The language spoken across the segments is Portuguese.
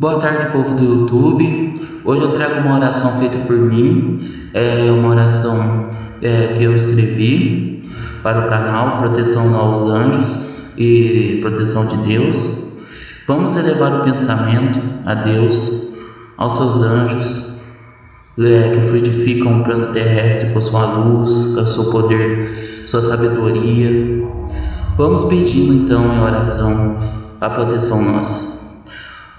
Boa tarde, povo do YouTube. Hoje eu trago uma oração feita por mim, é uma oração é, que eu escrevi para o canal Proteção aos Anjos e Proteção de Deus. Vamos elevar o pensamento a Deus, aos seus anjos é, que fluidificam o plano terrestre com sua luz, com seu poder, sua sabedoria. Vamos pedindo então em oração a proteção nossa.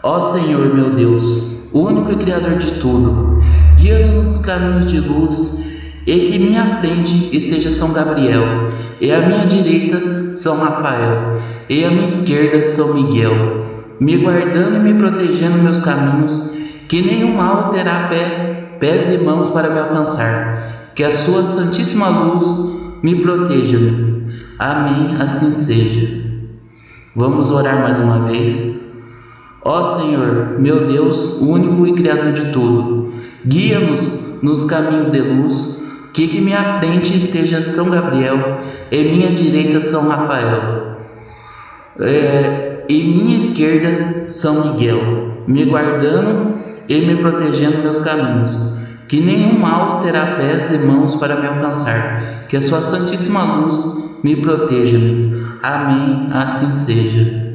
Ó Senhor meu Deus, único e Criador de tudo, guia-nos nos caminhos de luz, e que minha frente esteja São Gabriel, e à minha direita São Rafael, e à minha esquerda São Miguel, me guardando e me protegendo meus caminhos, que nenhum mal terá pé, pés e mãos para me alcançar, que a sua santíssima luz me proteja. Amém, assim seja. Vamos orar mais uma vez. Ó Senhor, meu Deus, único e Criador de tudo, guia-nos nos caminhos de luz, que que minha frente esteja São Gabriel e minha direita São Rafael, é, e minha esquerda São Miguel, me guardando e me protegendo meus caminhos, que nenhum mal terá pés e mãos para me alcançar, que a sua santíssima luz me proteja-me. Amém, assim seja.